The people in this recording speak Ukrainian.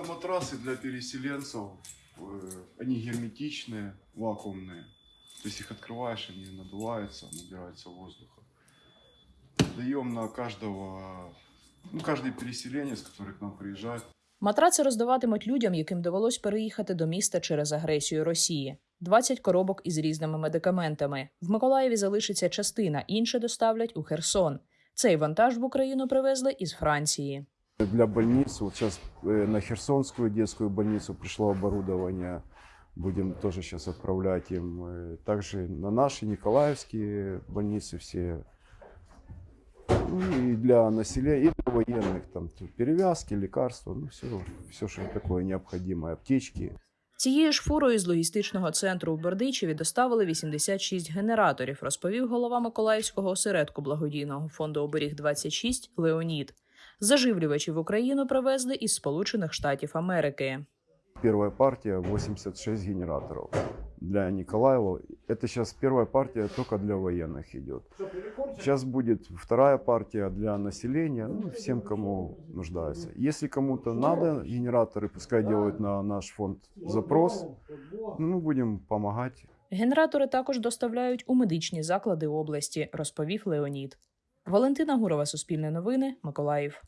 Это матрасы для переселенцев. Э, Они герметичные, вакуумные. То есть их открываешь, они надуваются, набираются воздуха. Даем на каждого, ну, каждый переселенец, который к нам приезжает, Матраци роздаватимуть людям, яким довелось переїхати до міста через агресію Росії. 20 коробок із різними медикаментами. В Миколаєві залишиться частина, інше доставлять у Херсон. Цей вантаж в Україну привезли із Франції. Для больниц, вот сейчас э, на Херсонскую детскую больницу пришло оборудование, будем тоже сейчас отправлять им. Э, Также на наши Николаевские больницы все. Ну и для населения, и для военных, там тут перевязки, лекарства, ну все, все, что такое необходимое, аптечки. Цією ж фурою з логістичного центру у Бердичеві доставили 86 генераторів, розповів голова Миколаївського осередку благодійного фонду оберіг 26 Леонід. Заживлювачі в Україну привезли із Сполучених Штатів Америки. Первая партия 86 генераторов для Николаева. Это сейчас первая партия только для военных идет. Сейчас будет вторая партия для населения, ну, всем, кому нуждается. Если кому-то надо генераторы, пускай делают на наш фонд запрос. Ну, мы будем помогать. Генератори також доставляють у медичні заклади області, розповів Леонід. Валентина Гурова, Суспільне новини, Миколаїв.